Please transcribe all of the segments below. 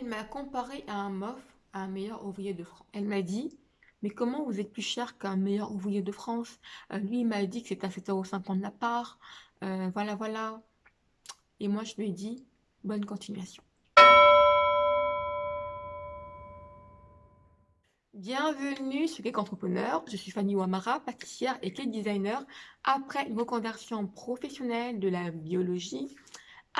Elle m'a comparé à un MOF, à un meilleur ouvrier de France. Elle m'a dit, mais comment vous êtes plus cher qu'un meilleur ouvrier de France? Euh, Lui, il m'a dit que c'était à 7,50€ la part. Euh, voilà, voilà. Et moi, je lui ai dit, bonne continuation. Bienvenue sur Cake Entrepreneur, je suis Fanny Ouamara, pâtissière et cake designer après une reconversion professionnelle de la biologie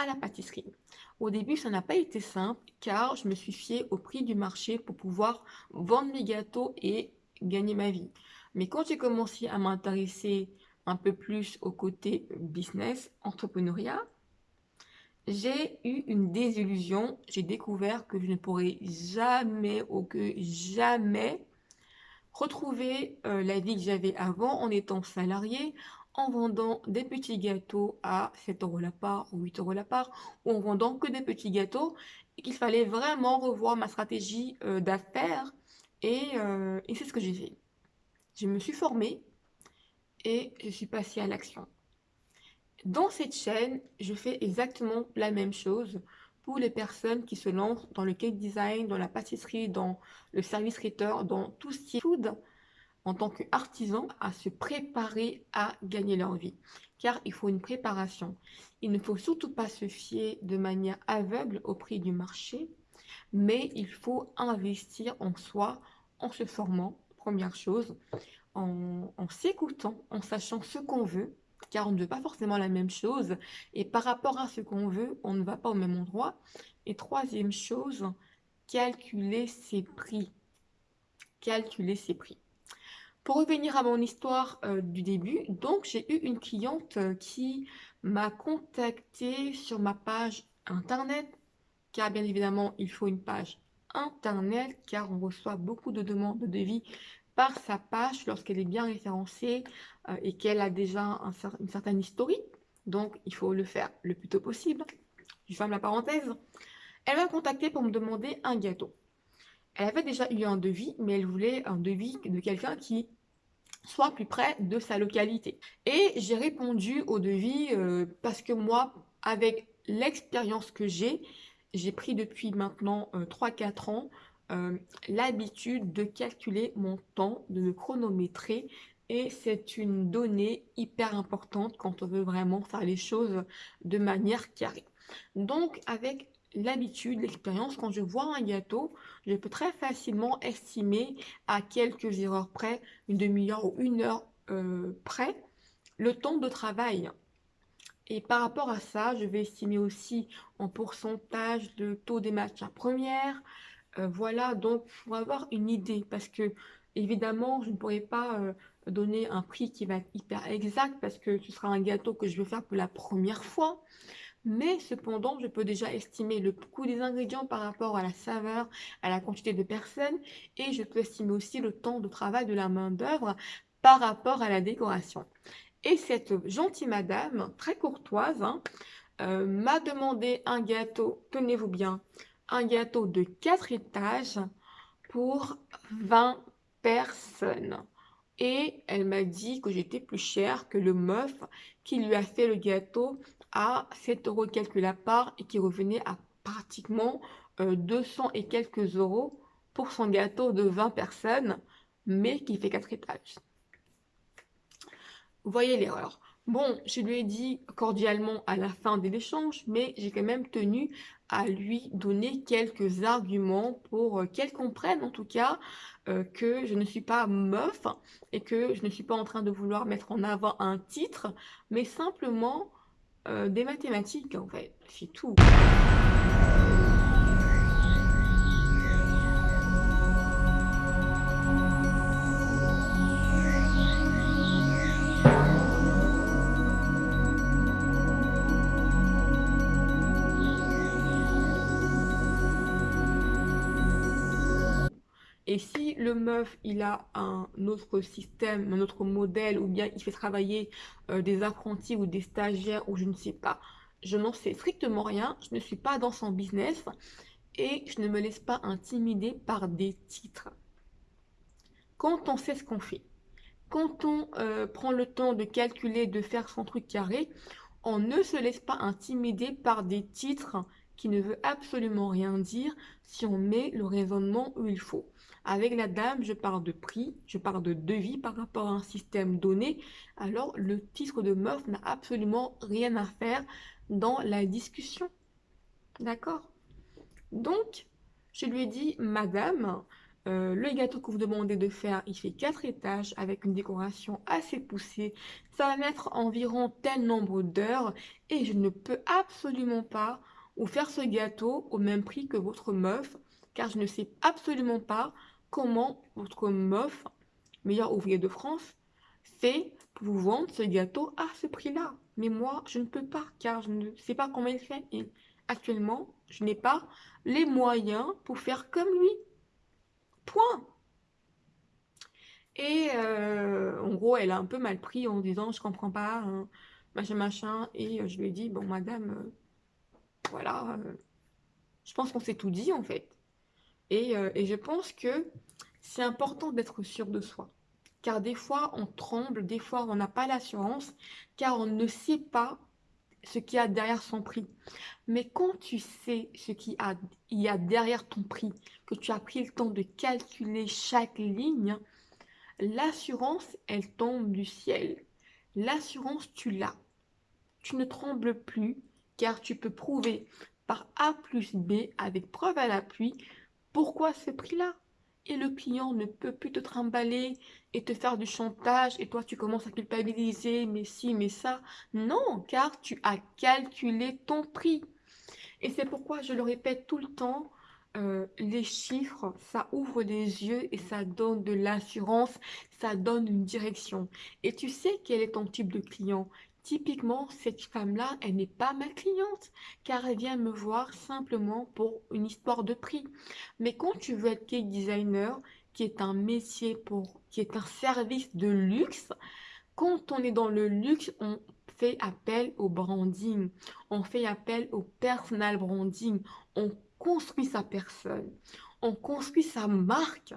à la pâtisserie. Au début, ça n'a pas été simple car je me suis fiée au prix du marché pour pouvoir vendre mes gâteaux et gagner ma vie. Mais quand j'ai commencé à m'intéresser un peu plus au côté business, entrepreneuriat, j'ai eu une désillusion. J'ai découvert que je ne pourrais jamais ou que jamais retrouver euh, la vie que j'avais avant en étant salarié, en vendant des petits gâteaux à 7 euros la part ou 8 euros la part, ou en vendant que des petits gâteaux, et qu'il fallait vraiment revoir ma stratégie euh, d'affaires, et, euh, et c'est ce que j'ai fait. Je me suis formée et je suis passée à l'action. Dans cette chaîne, je fais exactement la même chose pour les personnes qui se lancent dans le cake design, dans la pâtisserie, dans le service traiteur, dans tout ce qui est food, en tant qu'artisan, à se préparer à gagner leur vie. Car il faut une préparation. Il ne faut surtout pas se fier de manière aveugle au prix du marché, mais il faut investir en soi, en se formant, première chose, en, en s'écoutant, en sachant ce qu'on veut, car on ne veut pas forcément la même chose. Et par rapport à ce qu'on veut, on ne va pas au même endroit. Et troisième chose, calculer ses prix. Calculer ses prix. Pour revenir à mon histoire euh, du début, donc j'ai eu une cliente euh, qui m'a contacté sur ma page internet, car bien évidemment il faut une page internet, car on reçoit beaucoup de demandes de devis par sa page lorsqu'elle est bien référencée euh, et qu'elle a déjà un, une certaine historique. Donc, il faut le faire le plus tôt possible. Je ferme la parenthèse. Elle m'a contacté pour me demander un gâteau. Elle avait déjà eu un devis, mais elle voulait un devis de quelqu'un qui soit plus près de sa localité. Et j'ai répondu au devis euh, parce que moi, avec l'expérience que j'ai, j'ai pris depuis maintenant 3-4 euh, ans euh, l'habitude de calculer mon temps, de me chronométrer et c'est une donnée hyper importante quand on veut vraiment faire les choses de manière carrée. Donc avec l'habitude, l'expérience, quand je vois un gâteau, je peux très facilement estimer à quelques erreurs près, une demi-heure ou une heure euh, près, le temps de travail. Et par rapport à ça, je vais estimer aussi en pourcentage le taux des matières premières, euh, voilà, donc pour avoir une idée, parce que évidemment, je ne pourrais pas euh, donner un prix qui va être hyper exact, parce que ce sera un gâteau que je vais faire pour la première fois. Mais cependant, je peux déjà estimer le coût des ingrédients par rapport à la saveur, à la quantité de personnes, et je peux estimer aussi le temps de travail de la main d'œuvre par rapport à la décoration. Et cette gentille madame, très courtoise, hein, euh, m'a demandé un gâteau, tenez-vous bien, un gâteau de 4 étages pour 20 personnes. Et elle m'a dit que j'étais plus cher que le meuf qui lui a fait le gâteau à 7 euros quelques la part et qui revenait à pratiquement 200 euh, et quelques euros pour son gâteau de 20 personnes, mais qui fait 4 étages. Voyez l'erreur. Bon, je lui ai dit cordialement à la fin de l'échange, mais j'ai quand même tenu à lui donner quelques arguments pour euh, qu'elle comprenne en tout cas euh, que je ne suis pas meuf et que je ne suis pas en train de vouloir mettre en avant un titre, mais simplement des mathématiques en fait, c'est tout. Et si le meuf, il a un autre système, un autre modèle, ou bien il fait travailler euh, des apprentis ou des stagiaires, ou je ne sais pas, je n'en sais strictement rien, je ne suis pas dans son business, et je ne me laisse pas intimider par des titres. Quand on sait ce qu'on fait, quand on euh, prend le temps de calculer, de faire son truc carré, on ne se laisse pas intimider par des titres qui ne veut absolument rien dire si on met le raisonnement où il faut. Avec la dame, je parle de prix, je parle de devis par rapport à un système donné. Alors, le titre de meuf n'a absolument rien à faire dans la discussion. D'accord? Donc, je lui ai dit, madame, euh, le gâteau que vous demandez de faire, il fait 4 étages avec une décoration assez poussée. Ça va mettre environ tel nombre d'heures et je ne peux absolument pas vous faire ce gâteau au même prix que votre meuf car je ne sais absolument pas comment votre meuf, meilleur ouvrier de France, fait pour vous vendre ce gâteau à ce prix-là. Mais moi, je ne peux pas car je ne sais pas comment il fait et actuellement, je n'ai pas les moyens pour faire comme lui. Point. Et euh, en gros, elle a un peu mal pris en disant je comprends pas, hein, machin machin. Et euh, je lui ai dit bon madame, euh, voilà, je pense qu'on s'est tout dit en fait. Et, et je pense que c'est important d'être sûr de soi. Car des fois on tremble, des fois on n'a pas l'assurance, car on ne sait pas ce qu'il y a derrière son prix. Mais quand tu sais ce qu'il y a derrière ton prix, que tu as pris le temps de calculer chaque ligne, l'assurance, elle tombe du ciel. L'assurance, tu l'as. Tu ne trembles plus car tu peux prouver par A plus B avec preuve à l'appui pourquoi ce prix-là? Et le client ne peut plus te trimballer et te faire du chantage et toi tu commences à culpabiliser, mais si, mais ça. Non, car tu as calculé ton prix. Et c'est pourquoi je le répète tout le temps, euh, les chiffres, ça ouvre les yeux et ça donne de l'assurance, ça donne une direction. Et tu sais quel est ton type de client? Typiquement, cette femme-là, elle n'est pas ma cliente, car elle vient me voir simplement pour une histoire de prix. Mais quand tu veux être cake designer, qui est un métier pour, qui est un service de luxe, quand on est dans le luxe, on fait appel au branding, on fait appel au personal branding, on construit sa personne, on construit sa marque.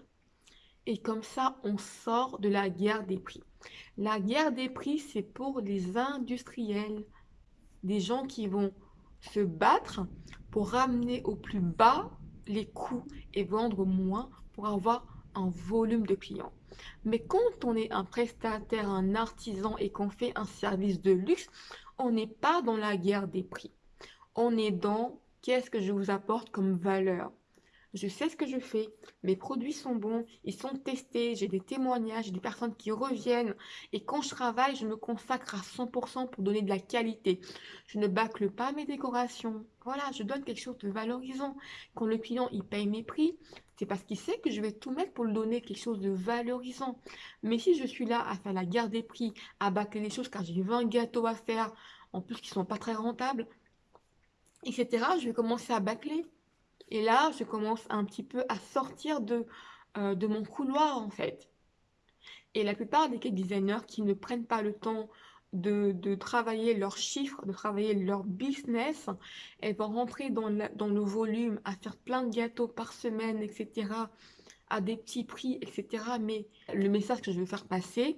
Et comme ça, on sort de la guerre des prix. La guerre des prix, c'est pour les industriels, des gens qui vont se battre pour ramener au plus bas les coûts et vendre moins pour avoir un volume de clients. Mais quand on est un prestataire, un artisan et qu'on fait un service de luxe, on n'est pas dans la guerre des prix. On est dans qu'est-ce que je vous apporte comme valeur je sais ce que je fais, mes produits sont bons, ils sont testés, j'ai des témoignages, des personnes qui reviennent. Et quand je travaille, je me consacre à 100% pour donner de la qualité. Je ne bâcle pas mes décorations. Voilà, je donne quelque chose de valorisant. Quand le client, il paye mes prix, c'est parce qu'il sait que je vais tout mettre pour lui donner quelque chose de valorisant. Mais si je suis là à faire la guerre des prix, à bâcler les choses car j'ai 20 gâteaux à faire, en plus qui sont pas très rentables, etc., je vais commencer à bâcler. Et là, je commence un petit peu à sortir de, euh, de mon couloir, en fait. Et la plupart des cake designers qui ne prennent pas le temps de, travailler leurs chiffres, de travailler leur business, elles vont rentrer dans, dans le volume, à faire plein de gâteaux par semaine, etc., à des petits prix, etc. Mais le message que je veux faire passer,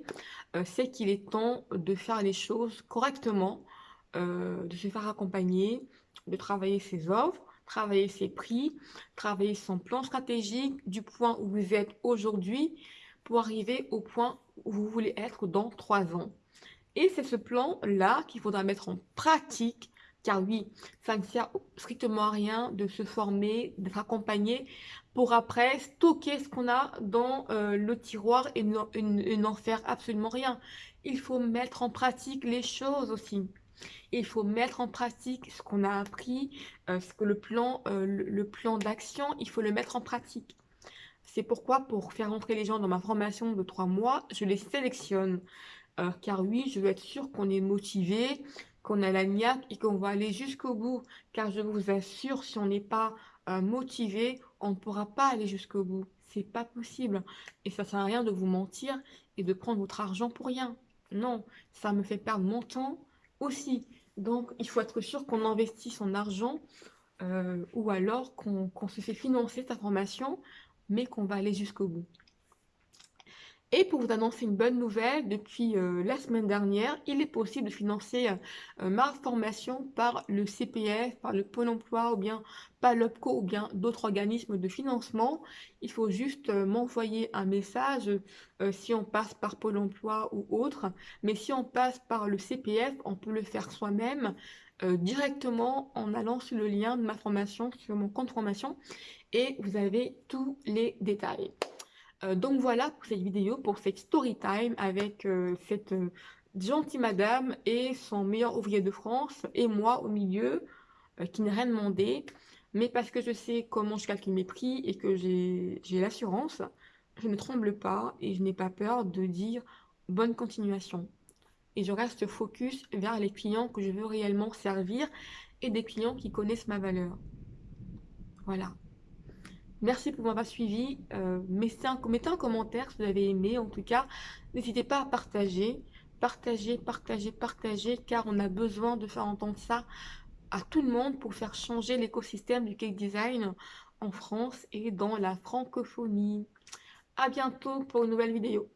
euh, c'est qu'il est temps de faire les choses correctement, euh, de se faire accompagner, de travailler ses offres, travailler ses prix, travailler son plan stratégique du point où vous êtes aujourd'hui pour arriver au point où vous voulez être dans trois ans. Et c'est ce plan-là qu'il faudra mettre en pratique, car oui, ça ne sert strictement à rien de se former, d'être accompagné, pour après stocker ce qu'on a dans euh, le tiroir et n'en faire absolument rien. Il faut mettre en pratique les choses aussi il faut mettre en pratique ce qu'on a appris, euh, ce que le plan, euh, le, plan d'action, il faut le mettre en pratique. C'est pourquoi pour faire entrer les gens dans ma formation de trois mois, je les sélectionne. Euh, car oui, je veux être sûr qu'on est motivé, qu'on a la niaque et qu'on va aller jusqu'au bout. Car je vous assure, si on n'est pas motivé, on ne pourra pas aller jusqu'au bout. C'est pas possible. Et ça sert à rien de vous mentir et de prendre votre argent pour rien. Non, ça me fait perdre mon temps, aussi. Donc, il faut être sûr qu'on investit son argent euh, ou alors qu'on se fait financer sa formation, mais qu'on va aller jusqu'au bout. Et pour vous annoncer une bonne nouvelle, depuis euh, la semaine dernière, il est possible de financer euh, ma formation par le CPF, par le Pôle emploi ou bien par l'OPCO ou bien d'autres organismes de financement. Il faut juste euh, m'envoyer un message si on passe par Pôle emploi ou autre. Mais si on passe par le CPF, on peut le faire soi-même directement en allant sur le lien de ma formation, sur mon compte formation et vous avez tous les détails. Euh, donc voilà pour cette vidéo, pour cette story time avec euh, cette euh, gentille madame et son meilleur ouvrier de France et moi au milieu qui n'a rien demandé. Mais parce que je sais comment je calcule mes prix et que j'ai l'assurance, je ne tremble pas et je n'ai pas peur de dire bonne continuation. Et je reste focus vers les clients que je veux réellement servir et des clients qui connaissent ma valeur. Voilà. Merci pour m'avoir suivi. Euh, mettez, un, commentaire si vous avez aimé. En tout cas, n'hésitez pas à partager. Partager, partager, partager, car on a besoin de faire entendre ça à tout le monde pour faire changer l'écosystème du cake design en France et dans la francophonie. À bientôt pour une nouvelle vidéo.